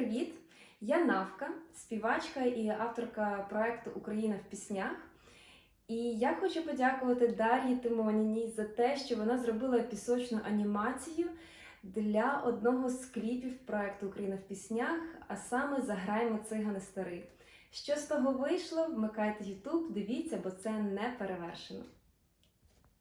привіт! Я Навка, співачка і авторка проекту Україна в піснях. І я хочу подякувати Дар'ї Тимоніній за те, що вона зробила пісочну анімацію для одного з кліпів проекту Україна в піснях, а саме Заграємо цигани старий. Що з того вийшло? Вмикайте YouTube, дивіться, бо це не перевершено.